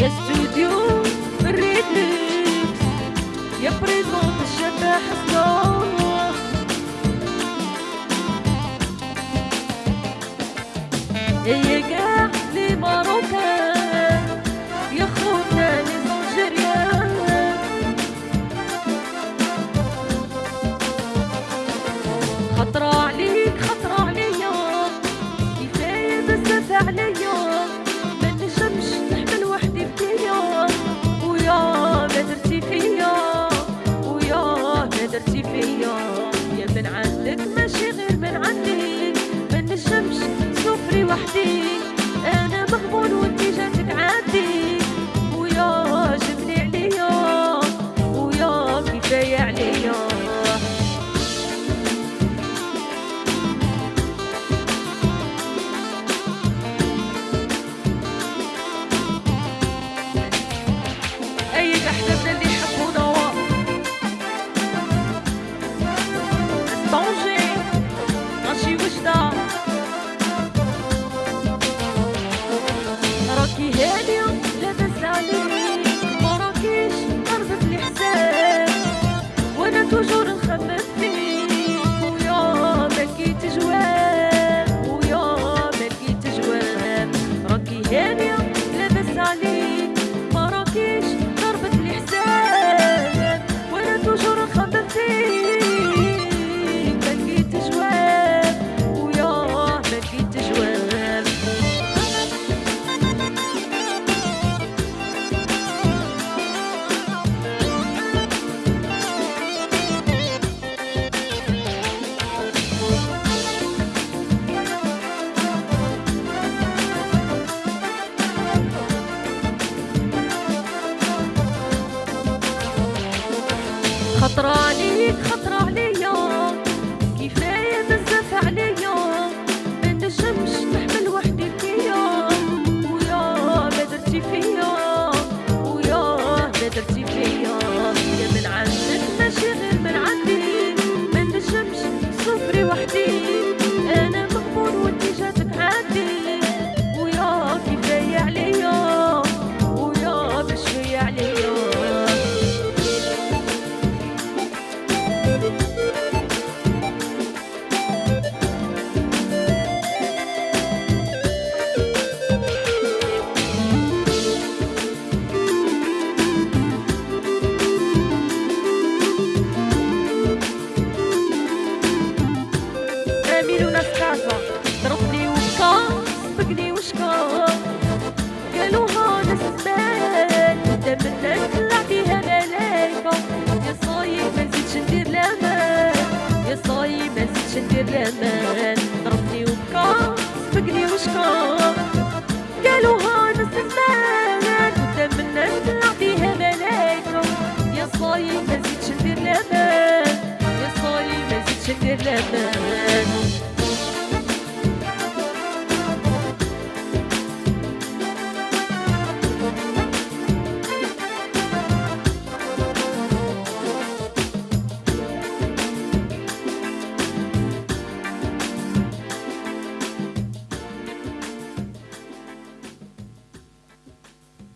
يا استوديو مريت يا بريزون الشفا حسنو يا تحت 働に語 gniłszko